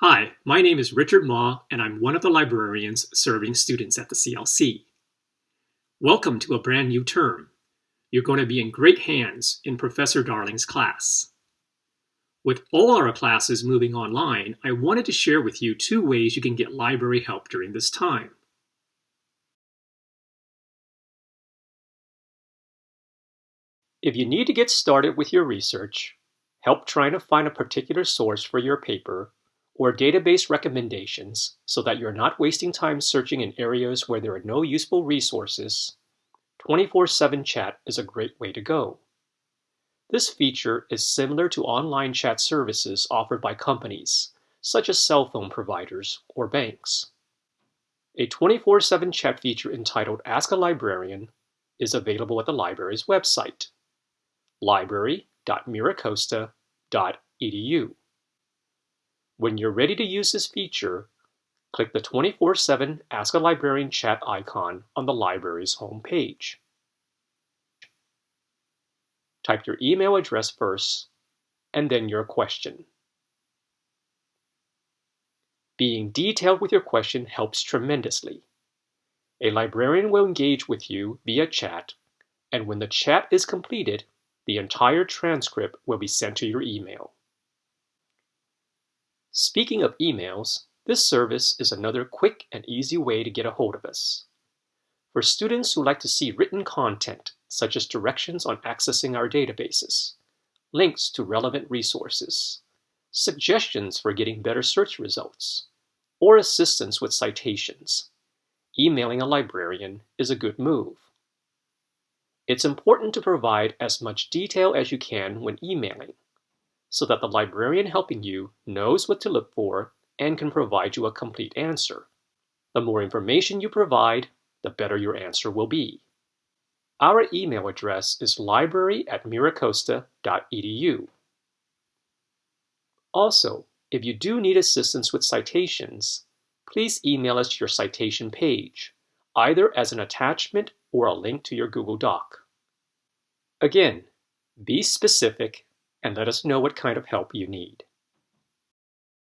Hi, my name is Richard Ma, and I'm one of the librarians serving students at the CLC. Welcome to a brand new term. You're going to be in great hands in Professor Darling's class. With all our classes moving online, I wanted to share with you two ways you can get library help during this time. If you need to get started with your research, help trying to find a particular source for your paper, or database recommendations so that you're not wasting time searching in areas where there are no useful resources, 24-7 chat is a great way to go. This feature is similar to online chat services offered by companies, such as cell phone providers or banks. A 24-7 chat feature entitled Ask a Librarian is available at the library's website, library.miracosta.edu. When you're ready to use this feature, click the 24-7 Ask a Librarian chat icon on the library's homepage. Type your email address first, and then your question. Being detailed with your question helps tremendously. A librarian will engage with you via chat, and when the chat is completed, the entire transcript will be sent to your email. Speaking of emails, this service is another quick and easy way to get a hold of us. For students who like to see written content, such as directions on accessing our databases, links to relevant resources, suggestions for getting better search results, or assistance with citations, emailing a librarian is a good move. It's important to provide as much detail as you can when emailing, so that the librarian helping you knows what to look for and can provide you a complete answer. The more information you provide, the better your answer will be. Our email address is library at miracosta.edu. Also, if you do need assistance with citations, please email us your citation page, either as an attachment or a link to your Google Doc. Again, be specific and let us know what kind of help you need.